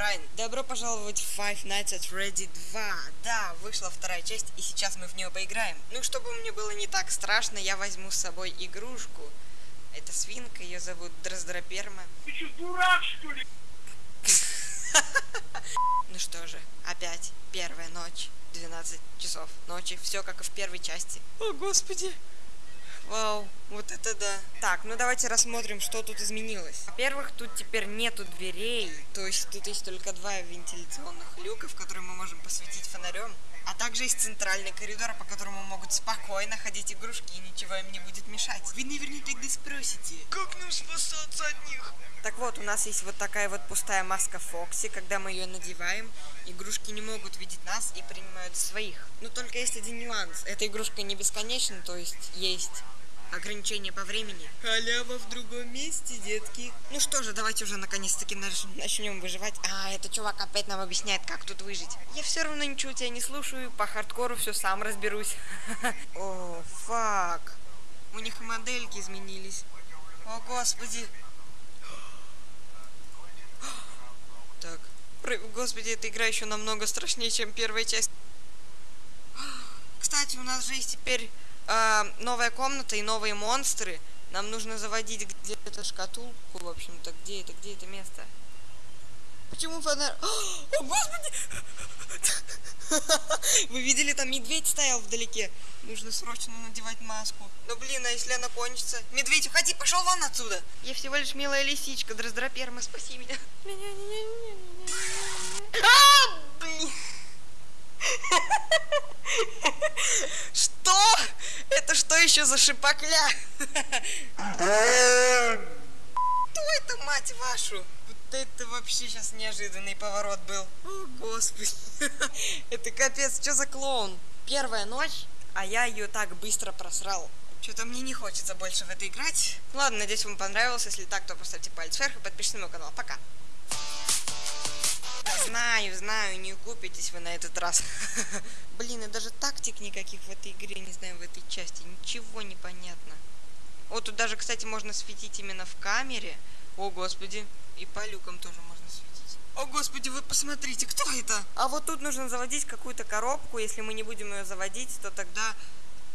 Брайан. Добро пожаловать в Five Nights at Freddy 2. Да, вышла вторая часть, и сейчас мы в нее поиграем. Ну, чтобы мне было не так страшно, я возьму с собой игрушку. Это свинка, ее зовут Дроздроперма. Ты что, дурак, что ли? Ну что же, опять первая ночь, 12 часов ночи, все как и в первой части. О, господи. Вау, вот это да. Так, ну давайте рассмотрим, что тут изменилось. Во-первых, тут теперь нету дверей, то есть тут есть только два вентиляционных люка, в которые мы можем посветить фонарем. А также есть центральный коридор, по которому могут спокойно ходить игрушки, и ничего им не будет мешать. Вы наверняка тогда спросите, Как нам спасаться от них? Вот, у нас есть вот такая вот пустая маска Фокси. Когда мы ее надеваем, игрушки не могут видеть нас и принимают своих. Но только есть один нюанс. Эта игрушка не бесконечна, то есть есть ограничение по времени. Халява в другом месте, детки. Ну что же, давайте уже наконец-таки начнем выживать. А, этот чувак опять нам объясняет, как тут выжить. Я все равно ничего тебя не слушаю, по хардкору все сам разберусь. О, фак. У них модельки изменились. О, господи. Так. Про- Господи, эта игра еще намного страшнее, чем первая часть. Кстати, у нас же есть теперь а, новая комната и новые монстры. Нам нужно заводить где-то шкатулку, в общем-то. Где это? Где это место? Почему фонарь? О, господи! Вы видели, там медведь стоял вдалеке. Нужно срочно надевать маску. Ну блин, а если она кончится? Медведь, уходи, пошел вон отсюда. Я всего лишь милая лисичка, Дроздроперма, спаси меня. А, блин. Что? Это что еще за шипокля? Кто это, мать вашу? Это вообще сейчас неожиданный поворот был. О, господи. Это капец, что за клоун? Первая ночь, а я ее так быстро просрал. Что-то мне не хочется больше в это играть. Ладно, надеюсь, вам понравилось. Если так, то поставьте палец вверх и подпишитесь на мой канал. Пока. Знаю, знаю, не купитесь вы на этот раз. Блин, и даже тактик никаких в этой игре, не знаю, в этой части. Ничего не понятно. Вот тут даже, кстати, можно светить именно в камере. О, господи. И по люкам тоже можно светить. О, господи, вы посмотрите, кто это? А вот тут нужно заводить какую-то коробку. Если мы не будем ее заводить, то тогда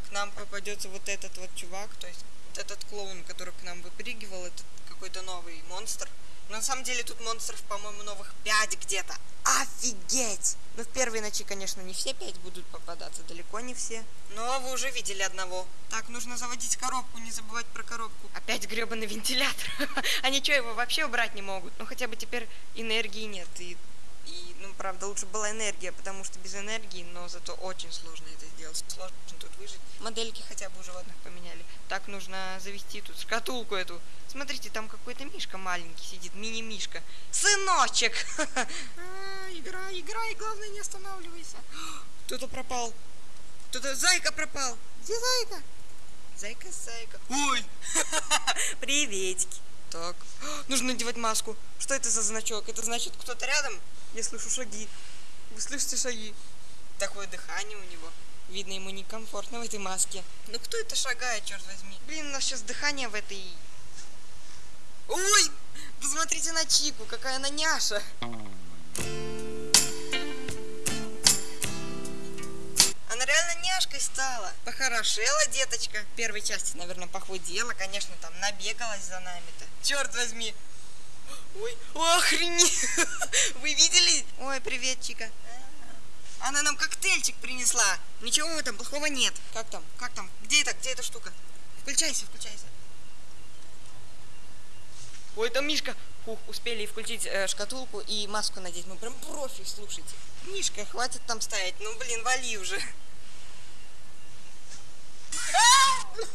к нам попадется вот этот вот чувак. То есть вот этот клоун, который к нам выпрыгивал, это какой-то новый монстр. Но на самом деле тут монстров, по-моему, новых 5 где-то. Офигеть! Ну, в первой ночи, конечно, не все 5 будут попадаться, далеко не все. Но вы уже видели одного. Так, нужно заводить коробку, не забывать про коробку. Опять гребаный вентилятор. Они что, его вообще убрать не могут? Ну, хотя бы теперь энергии нет. И, и, ну, правда, лучше была энергия, потому что без энергии, но зато очень сложно это сделать. Сложно тут выжить. Модельки хотя бы у животных поменяли. Так, нужно завести тут шкатулку эту. Смотрите, там какой-то мишка маленький сидит, мини-мишка. Сыночек! А, Играй, играй, главное не останавливайся. Кто-то пропал. Кто-то, зайка пропал. Где зайка? Зайка, зайка. Ой! Приветики. Так, нужно надевать маску. Что это за значок? Это значит, кто-то рядом? Я слышу шаги. Вы слышите шаги? Такое дыхание у него. Видно, ему некомфортно в этой маске. Ну кто это шагает, черт возьми? Блин, у нас сейчас дыхание в этой... Ой! Посмотрите на Чику, какая она няша. Она реально няшкой стала. Похорошела деточка. В первой части, наверное, похудела. Конечно, там набегалась за нами-то. Черт возьми. Ой, охренеть. Вы видели? Ой, привет, Чика. Она нам коктейльчик принесла. Ничего этом плохого нет. Как там? Как там? Где это? Где эта штука? Включайся, включайся. Ой, там Мишка. Ух, успели включить э, шкатулку и маску надеть. Мы прям профи, слушайте. Мишка, хватит там стоять. Ну, блин, вали уже.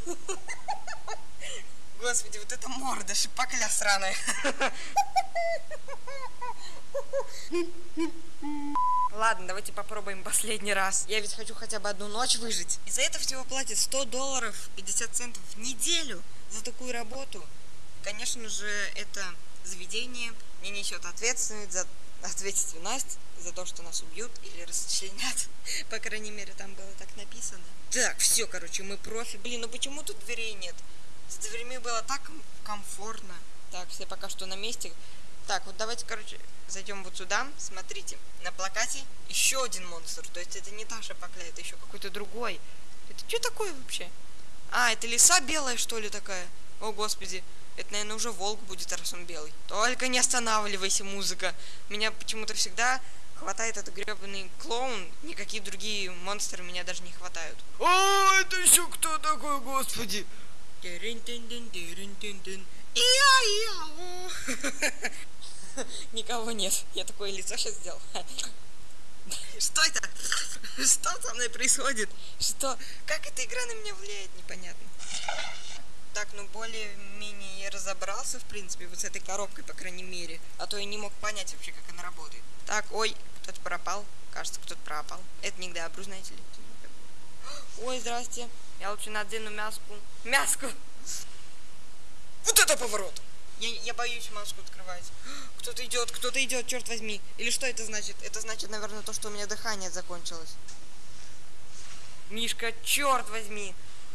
Господи, вот это морда, шипокля сраная. Ладно, давайте попробуем последний раз. Я ведь хочу хотя бы одну ночь выжить. И за это всего платят 100 долларов 50 центов в неделю за такую работу. Конечно же, это заведение не несет ответственность за ответственность за то, что нас убьют или расчленят. По крайней мере, там было так написано. Так, все, короче, мы профи. Блин, ну почему тут дверей нет? С дверьми было так ком- комфортно. Так, все пока что на месте. Так, вот давайте, короче, зайдем вот сюда. Смотрите, на плакате еще один монстр. То есть это не та шапокля, это еще какой-то другой. Это что такое вообще? А, это лиса белая, что ли, такая? О, господи. Это, наверное, уже волк будет, раз он белый. Только не останавливайся, музыка. Меня почему-то всегда хватает этот гребаный клоун. Никакие другие монстры меня даже не хватают. А, это еще кто такой, господи? Никого нет. Я такое лицо сейчас сделал. Что это? Что со мной происходит? Что? Как эта игра на меня влияет, непонятно. Так, ну более-менее я разобрался, в принципе, вот с этой коробкой, по крайней мере. А то я не мог понять вообще, как она работает. Так, ой, кто-то пропал. Кажется, кто-то пропал. Это не к добру, знаете ли. Ой, здрасте. Я лучше надену мяску. Мяску! Вот это поворот! Я, я боюсь маску открывать. Кто-то идет, кто-то идет, черт возьми. Или что это значит? Это значит, наверное, то, что у меня дыхание закончилось. Мишка, черт возьми.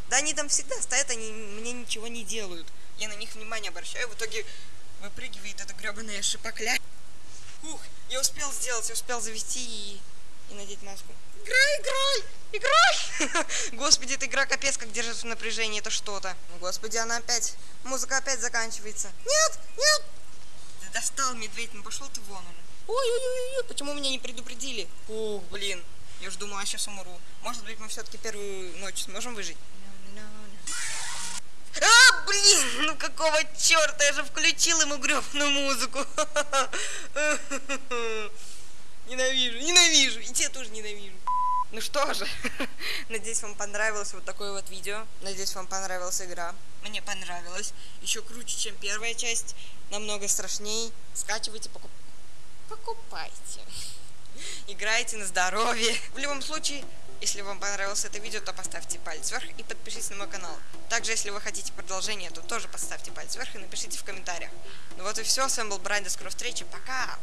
Да они там всегда стоят, они мне ничего не делают. Я на них внимание обращаю, в итоге выпрыгивает эта гребаная шипокля. Ух, я успел сделать, я успел завести и, и надеть маску. Играй, играй, играй! Господи, эта игра капец как держит в напряжении, это что-то. Господи, она опять, музыка опять заканчивается. Нет, нет! Ты достал, медведь, ну пошел ты вон уже. Ой-ой-ой, почему меня не предупредили? Ух, блин, я уж думала, сейчас умру. Может быть, мы все-таки первую ночь сможем выжить? А, блин, ну какого черта, я же включил ему гребную музыку. Ненавижу, ненавижу, и тебя тоже ненавижу. Ну что же, надеюсь, вам понравилось вот такое вот видео. Надеюсь, вам понравилась игра. Мне понравилось. Еще круче, чем первая часть. Намного страшней. Скачивайте, покуп... покупайте. Играйте на здоровье. В любом случае, если вам понравилось это видео, то поставьте палец вверх и подпишитесь на мой канал. Также, если вы хотите продолжение, то тоже поставьте палец вверх и напишите в комментариях. Ну вот и все, с вами был Брайан, до скорой встречи, пока!